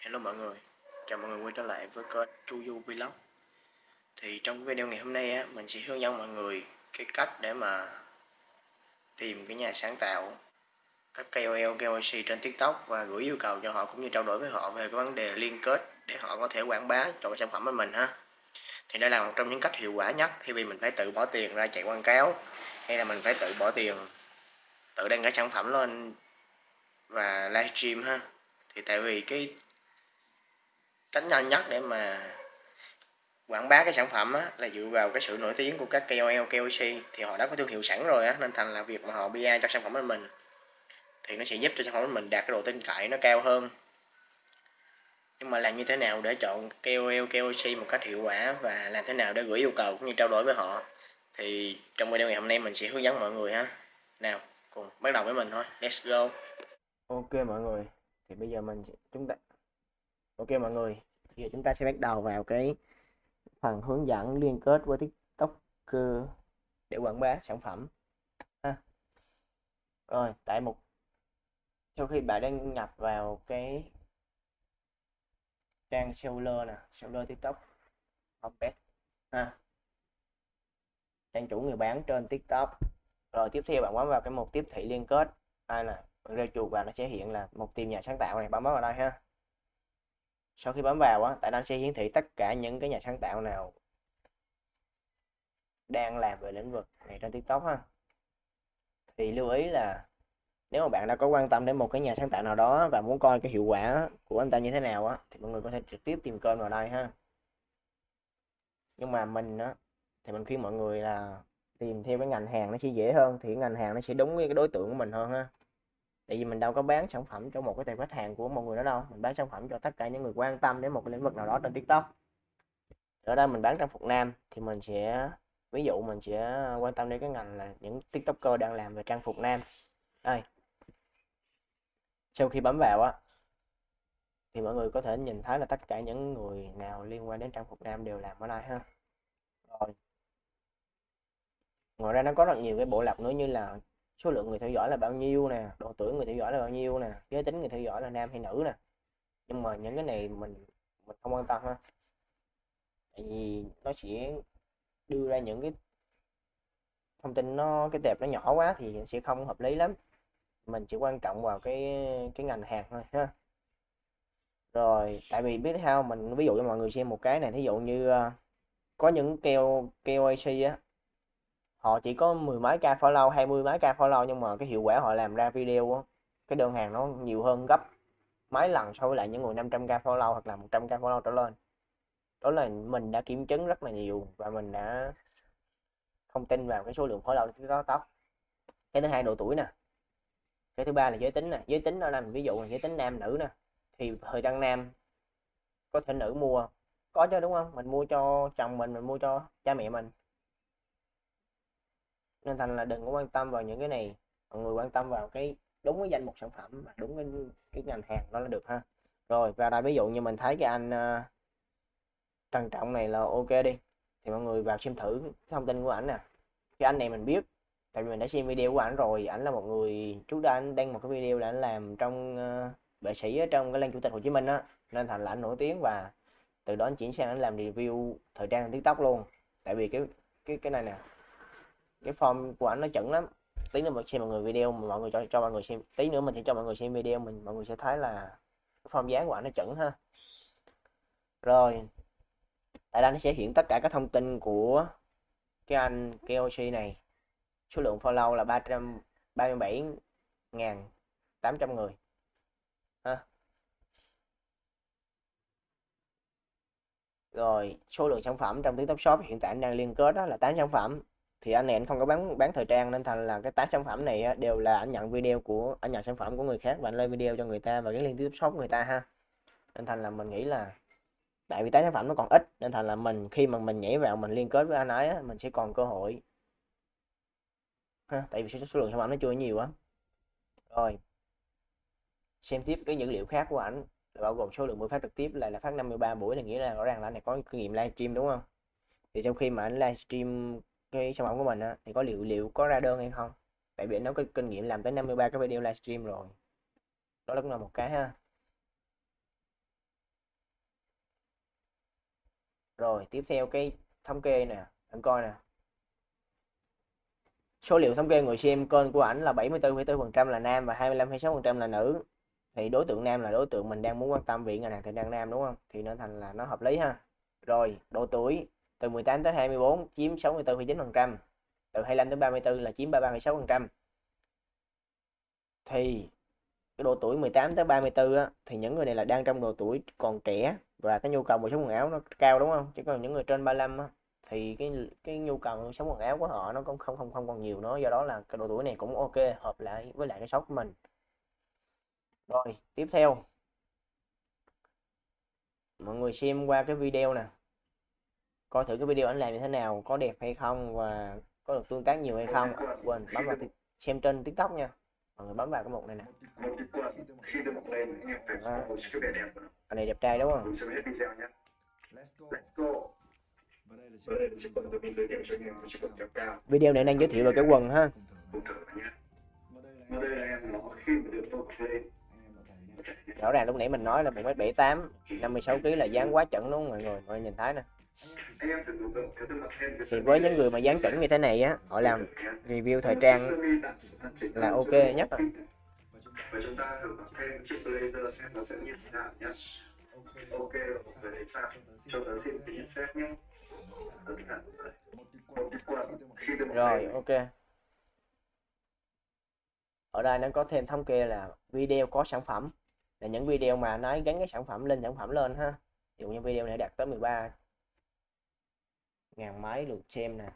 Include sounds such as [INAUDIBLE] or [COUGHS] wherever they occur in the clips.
Hello mọi người, chào mọi người quay trở lại với kênh Chuyu Vlog. Thì trong video ngày hôm nay á, mình sẽ hướng dẫn mọi người cái cách để mà tìm cái nhà sáng tạo các KOL, KOC trên TikTok và gửi yêu cầu cho họ cũng như trao đổi với họ về cái vấn đề liên kết để họ có thể quảng bá cho cái sản phẩm của mình ha. Thì đây là một trong những cách hiệu quả nhất khi vì mình phải tự bỏ tiền ra chạy quảng cáo hay là mình phải tự bỏ tiền tự đăng cái sản phẩm lên và livestream ha. Thì tại vì cái cách nhanh nhất để mà quảng bá cái sản phẩm á, là dựa vào cái sự nổi tiếng của các KOL, KOC thì họ đã có thương hiệu sẵn rồi á, nên thành là việc mà họ PR cho sản phẩm của mình thì nó sẽ giúp cho sản phẩm của mình đạt cái độ tin cậy nó cao hơn. Nhưng mà làm như thế nào để chọn KOL, KOC một cách hiệu quả và làm thế nào để gửi yêu cầu cũng như trao đổi với họ thì trong video ngày hôm nay mình sẽ hướng dẫn mọi người ha. Nào cùng bắt đầu với mình thôi. Let's go. Ok mọi người thì bây giờ mình chúng ta ok mọi người, giờ chúng ta sẽ bắt đầu vào cái phần hướng dẫn liên kết với tiktok để quảng bá sản phẩm. Ha. rồi, tại một, sau khi bạn đăng nhập vào cái trang seller nè, seller tiktok homepage ha. Trang chủ người bán trên tiktok. Rồi, tiếp theo bạn bấm vào cái mục tiếp thị liên kết. Đây nè rêu chuột vào nó sẽ hiện là một tìm nhà sáng tạo này bấm vào đây ha sau khi bấm vào á, tại nó sẽ hiển thị tất cả những cái nhà sáng tạo nào đang làm về lĩnh vực này trên tiktok ha. Thì lưu ý là nếu mà bạn đã có quan tâm đến một cái nhà sáng tạo nào đó và muốn coi cái hiệu quả của anh ta như thế nào á, thì mọi người có thể trực tiếp tìm kênh vào đây ha. Nhưng mà mình á, thì mình khuyên mọi người là tìm theo cái ngành hàng nó sẽ dễ hơn, thì ngành hàng nó sẽ đúng với cái đối tượng của mình hơn ha tại vì mình đâu có bán sản phẩm cho một cái tài khách hàng của một người đó đâu. Mình bán sản phẩm cho tất cả những người quan tâm đến một cái lĩnh vực nào đó trên tiktok. Ở đây mình bán trang phục nam thì mình sẽ, ví dụ mình sẽ quan tâm đến cái ngành là những tiktoker đang làm về trang phục nam. Đây. Sau khi bấm vào á, thì mọi người có thể nhìn thấy là tất cả những người nào liên quan đến trang phục nam đều làm ở đây ha. Rồi. Ngoài ra nó có rất nhiều cái bộ lọc nữa như là số lượng người theo dõi là bao nhiêu nè, độ tuổi người theo dõi là bao nhiêu nè, giới tính người theo dõi là nam hay nữ nè. Nhưng mà những cái này mình mình không quan tâm ha. Tại vì nó sẽ đưa ra những cái thông tin nó, cái tệp nó nhỏ quá thì sẽ không hợp lý lắm. Mình chỉ quan trọng vào cái cái ngành hàng thôi ha. Rồi, tại vì biết sao, mình ví dụ cho mọi người xem một cái này, thí dụ như ờ, có những keo keo AC á họ chỉ có mười mấy ca follow, hai mươi mấy ca follow nhưng mà cái hiệu quả họ làm ra video á, cái đơn hàng nó nhiều hơn gấp mấy lần so với lại những người 500 k follow hoặc là 100 k follow trở lên. Đó là mình đã kiểm chứng rất là nhiều và mình đã không tin vào cái số lượng follow trên đó tóc cái thứ hai độ tuổi nè. Cái thứ ba là giới tính nè. Giới tính đó là ví dụ là giới tính nam, nữ nè, thì thời trang nam có thể nữ mua, có chứ, đúng không? Mình mua cho chồng mình mình mua cho cha mẹ mình nên thành là đừng có quan tâm vào những cái này. Mọi người quan tâm vào cái đúng cái danh mục sản phẩm và đúng cái, cái ngành hàng đó là được ha. Rồi và đây ví dụ như mình thấy cái anh uh, trần trọng này là ok đi. Thì mọi người vào xem thử thông tin của ảnh nè. Cái anh này mình biết tại vì mình đã xem video của ảnh rồi. Ảnh là một người trước đây anh đăng một cái video là anh làm trong ờ, uh, vệ sĩ ở trong cái lăng chủ tịch Hồ Chí Minh á. Nên thành là anh nổi tiếng và từ đó anh chuyển sang anh làm review thời trang tiktok luôn. Tại vì cái cái cái này nè cái form của anh nó chuẩn lắm. Tí nữa mình xem mọi người video mà mọi người cho cho mọi người xem tí nữa mình sẽ cho mọi người xem video mình, mọi người sẽ thấy là cái form dáng của anh nó chuẩn ha. Rồi, tại đây nó sẽ hiện tất cả các thông tin của cái anh KOC này. Số lượng follow là 337.800 người. Ha. Rồi, số lượng sản phẩm trong TikTok Shop hiện tại anh đang liên kết đó là 8 sản phẩm thì anh này anh không có bán bán thời trang nên thành là cái tám sản phẩm này đều là anh nhận video của anh nhận sản phẩm của người khác và anh lên video cho người ta và cái liên tiếp shop người ta ha. Nên thành là mình nghĩ là tại vì tám sản phẩm nó còn ít nên thành là mình khi mà mình nhảy vào mình liên kết với anh ấy mình sẽ còn cơ hội. Ha tại vì số, số lượng sản phẩm nó chưa nhiều á. Rồi xem tiếp cái dữ liệu khác của ảnh là bao gồm số lượng buổi phát trực tiếp là là phát 53 buổi là nghĩa là rõ ràng là anh này có kinh nghiệm livestream đúng không? Thì trong khi mà anh livestream cái sản phẩm của mình á, thì có liệu liệu có ra đơn hay không? Tại vì nó có kinh nghiệm làm tới 53 cái video livestream rồi. Đó là cũng là một cái ha. Rồi tiếp theo cái thống kê nè anh coi nè. Số liệu thống kê người xem kênh của ảnh là 74,4% là nam và 25,6% là nữ. Thì đối tượng nam là đối tượng mình đang muốn quan tâm viện ngành hàng thời trang nam đúng không? Thì nó thành là nó hợp lý ha. Rồi độ tuổi từ 18 tới 24 chiếm 64,9% từ 25 tới 34 là chiếm 33,6% thì cái độ tuổi 18 tới 34 á, thì những người này là đang trong độ tuổi còn trẻ và cái nhu cầu mua sắm quần áo nó cao đúng không? Chứ còn những người trên 35 á, thì cái cái nhu cầu mua sắm quần áo của họ nó cũng không không không còn nhiều nữa. Do đó là cái độ tuổi này cũng ok hợp lại với lại cái shop của mình. Rồi tiếp theo. Mọi người xem qua cái video nè coi thử cái video anh làm như thế nào có đẹp hay không và có được tương tác nhiều hay không. Quên bấm vào xem trên tiktok nha. Mọi người bấm vào cái mục này nè. À, anh này đẹp trai đúng không? Video này đang giới thiệu về cái quần ha. Rõ ràng lúc nãy mình nói là một mét bảy tám năm mươi sáu kg là dáng quá chuẩn đúng không mọi người mọi người nhìn thấy nè thì với những người mà dáng chuẩn như thế này á, họ làm review thời trang là ok nhất rồi và chúng ta thử mặc thêm chiếc blazer xem nó sẽ như thế nào nhé ok rồi mọi người thấy sao cho tớ xin tí xét nhé rồi ok. Ở đây nó có thêm thống kê là video có sản phẩm, là những video mà nói gắn cái sản phẩm, lên sản phẩm lên ha. Ví dụ như video này đạt tới 13 ngàn mấy lượt xem nè.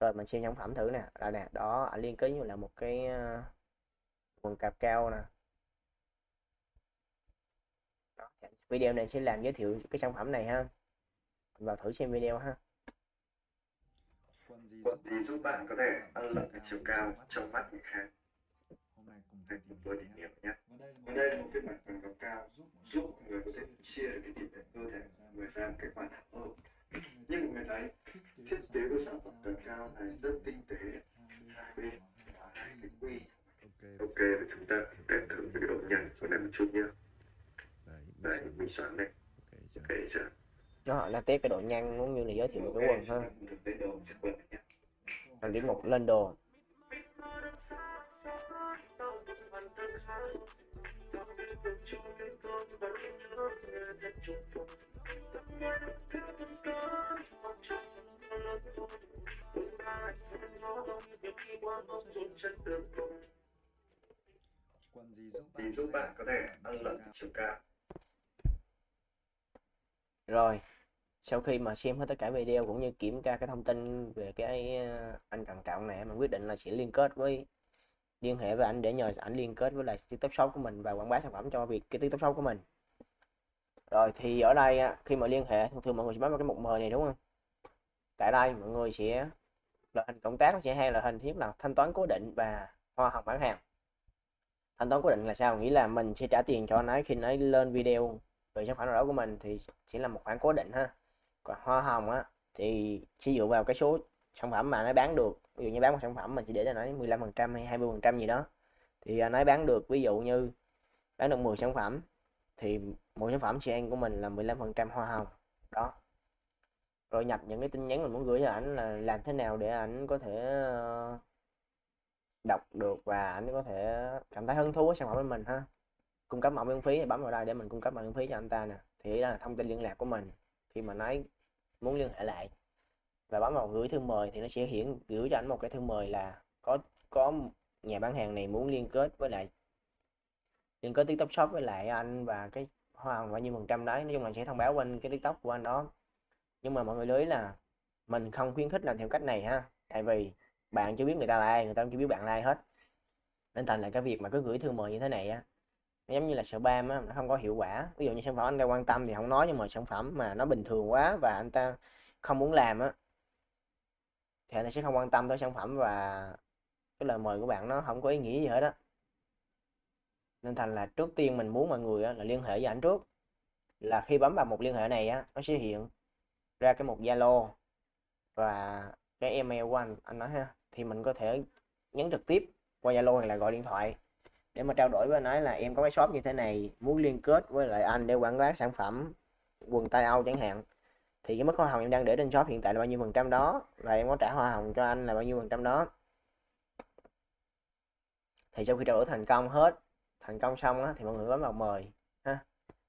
Rồi mình xem sản phẩm thử nè. Đây nè, đó ảnh liên kết như là một cái ờ, quần cạp cao nè. Đó. video này sẽ làm giới thiệu cái sản phẩm này ha. Mình vào thử xem video ha. Quần gì giúp bạn có thể ăn lượng cái chiều cao trong mắt người khác? Hãy cùng tôi tìm hiểu nhé. Và đây là một phiên bản quần cạp cao giúp mọi người có thể chia được cái tỷ lệ cơ thể, người ra một cái khoản hơn [COUGHS] như mọi người thấy thiết kế của sản phẩm cạp cao này rất tinh tế. Hai bên hai cái quy. Ok và chúng ta test thử cái độ nhăn của này một chút nhé. Đấy mình soạn đây. Ok chưa? Nó là test cái độ nhăn cũng như là giới thiệu cái quần ha là điểm một lên đồ gì giúp bạn có thể tăng lượng chiều cao rồi, sau khi mà xem hết tất cả video cũng như kiểm tra cái thông tin về cái ờ, anh Trần Trọng này, mình quyết định là sẽ liên kết với liên hệ với anh để nhờ ảnh liên kết với lại tiktok shop của mình và quảng bá sản phẩm cho việc cái tiktok shop của mình. Rồi, thì ở đây ờ, khi mà liên hệ, thường thường mọi người sẽ bấm vào cái mục mời này, đúng không? Tại đây mọi người sẽ loại hình cộng tác nó sẽ hai loại hình thiết là thanh toán cố định và hoa hồng bán hàng thanh toán cố định là sao? Nghĩa là mình sẽ trả tiền cho anh ấy khi nói lên video. Về sản phẩm nào đó của mình thì chỉ là một khoản cố định ha. Còn hoa hồng á, thì sẽ dựa vào cái số sản phẩm mà nó bán được. Ví dụ như bán một sản phẩm mình chỉ để cho nó 15 phần trăm hay 20 phần trăm gì đó. Thì nó bán được, ví dụ như bán được 10 sản phẩm, thì mỗi sản phẩm chị em của mình là 15 phần trăm hoa hồng. Đó. Rồi nhập những cái tin nhắn mình muốn gửi cho ảnh là làm thế nào để ảnh có thể ờ, đọc được và anh có thể cảm thấy hứng thú với sản phẩm của mình ha. Cung cấp mẫu miễn phí thì bấm vào đây để mình cung cấp mẫu miễn phí cho anh ta nè. Thì đó là thông tin liên lạc của mình khi mà nói muốn liên hệ lại. Và bấm vào gửi thư mời thì nó sẽ hiển, gửi cho anh một cái thư mời là có có nhà bán hàng này muốn liên kết với lại, liên kết tiktok shop với lại anh và cái hoa bao nhiêu phần trăm đấy. Nói chung là sẽ thông báo qua cái tiktok của anh đó. Nhưng mà mọi người lưu ý là mình không khuyến khích làm theo cách này ha. Tại vì bạn chưa biết người ta là ai người ta cũng chưa biết bạn là ai hết. Nên thành là cái việc mà cứ gửi thư mời như thế này á nó giống như là spam á nó không có hiệu quả. Ví dụ như sản phẩm anh ta quan tâm thì không nói nhưng mà sản phẩm mà nó bình thường quá và anh ta không muốn làm á thì anh ta sẽ không quan tâm tới sản phẩm và cái lời mời của bạn nó không có ý nghĩa gì hết á. Nên thành là trước tiên mình muốn mọi người á, là liên hệ với ảnh trước là khi bấm vào một liên hệ này á nó sẽ hiện ra cái một Zalo và cái email của anh anh nói ha thì mình có thể nhắn trực tiếp qua Zalo hoặc là gọi điện thoại để mà trao đổi với anh ấy là em có cái shop như thế này muốn liên kết với lại anh để quảng bá sản phẩm quần tay Âu chẳng hạn. Thì cái mức hoa hồng em đang để trên shop hiện tại là bao nhiêu phần trăm đó? Và em có trả hoa hồng cho anh là bao nhiêu phần trăm đó? Thì sau khi trao đổi thành công hết thành công xong á, thì mọi người bấm vào mời ha.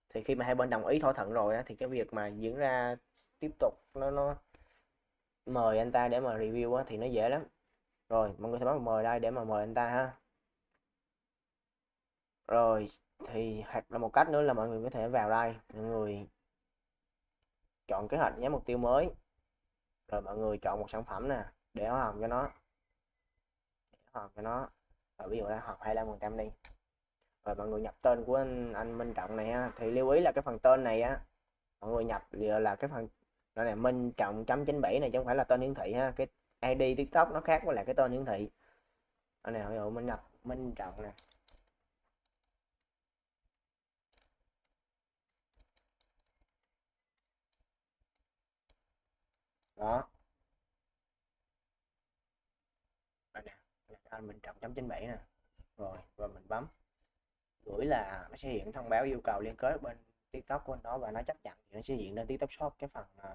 Thì khi mà hai bên đồng ý thỏa thuận rồi á, thì cái việc mà diễn ra tiếp tục nó nó mời anh ta để mà review á, thì nó dễ lắm. Rồi mọi người sẽ bấm mời đây để mà mời anh ta ha. Rồi thì hoặc là một cách nữa là mọi người có thể vào đây mọi người chọn kế hoạch nhắm mục tiêu mới. Rồi mọi người chọn một sản phẩm nè để hoa hồng cho nó. Để hoa hồng cho nó. Rồi ví dụ là học 25 phần trăm đi. Rồi mọi người nhập tên của anh, anh Minh Trọng này ha. Thì lưu ý là cái phần tên này á mọi người nhập là cái phần đó là Minh Trọng chấm 97 này chứ không phải là tên hiển thị ha. Cái ID TikTok nó khác với lại cái tên hiển thị. Ở này ví dụ mình nhập Minh Trọng nè. Đó. Đây nè anh Minh Trọng chấm 97 nè. Rồi và mình bấm. Gửi là nó sẽ hiện thông báo yêu cầu liên kết bên tiktok của anh đó và nó chấp nhận thì nó sẽ hiện lên tiktok shop cái phần uh,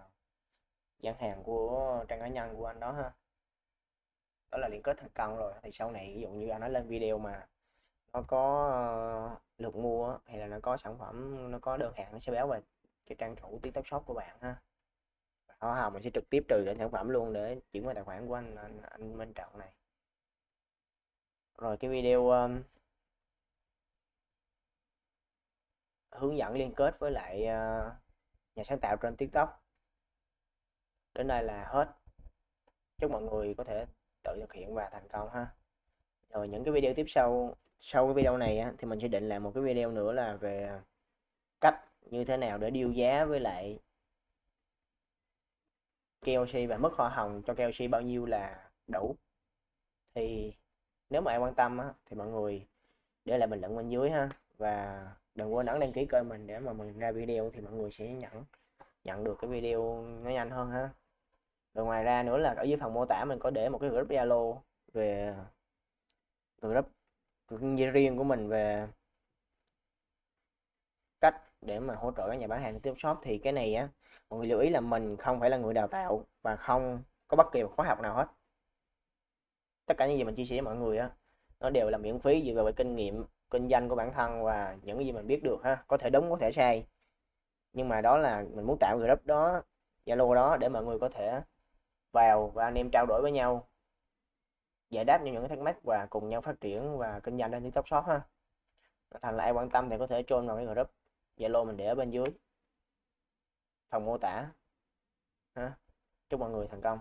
gian hàng của trang cá nhân của anh đó ha. Đó là liên kết thành công rồi thì sau này ví dụ như anh nói lên video mà nó có uh, lượt mua hay là nó có sản phẩm nó có đơn hàng nó sẽ báo về cái trang chủ tiktok shop của bạn ha. Hoa hồng mình sẽ trực tiếp trừ lên sản phẩm luôn để chuyển qua tài khoản của anh anh, anh Minh Trọng này. Rồi cái video um, hướng dẫn liên kết với lại uh, nhà sáng tạo trên tiktok. Đến đây là hết. Chúc mọi người có thể tự thực hiện và thành công ha. Rồi những cái video tiếp sau sau cái video này á, thì mình sẽ định làm một cái video nữa là về cách như thế nào để điêu giá với lại KLC và mức hoa hồng cho KLC bao nhiêu là đủ. Thì nếu mà ai quan tâm á, thì mọi người để lại bình luận bên dưới ha. Và đừng quên ấn đăng ký kênh mình để mà mình ra video thì mọi người sẽ nhận nhận được cái video nó nhanh hơn ha. Rồi ngoài ra nữa là ở dưới phần mô tả mình có để một cái group Zalo về group riêng của mình về cách để mà hỗ trợ các nhà bán hàng tiếp shop. Thì cái này á, mọi người lưu ý là mình không phải là người đào tạo và không có bất kỳ một khóa học nào hết. Tất cả những gì mình chia sẻ với mọi người á, nó đều là miễn phí dựa vào kinh nghiệm kinh doanh của bản thân và những cái gì mình biết được ha, có thể đúng, có thể sai. Nhưng mà đó là mình muốn tạo group đó, zalo đó để mọi người có thể vào và anh em trao đổi với nhau, giải đáp những cái thắc mắc và cùng nhau phát triển và kinh doanh trên tiktok shop ha. Thành là ai quan tâm thì có thể join vào cái group zalo mình để ở bên dưới. Phần mô tả ha. Chúc mọi người thành công.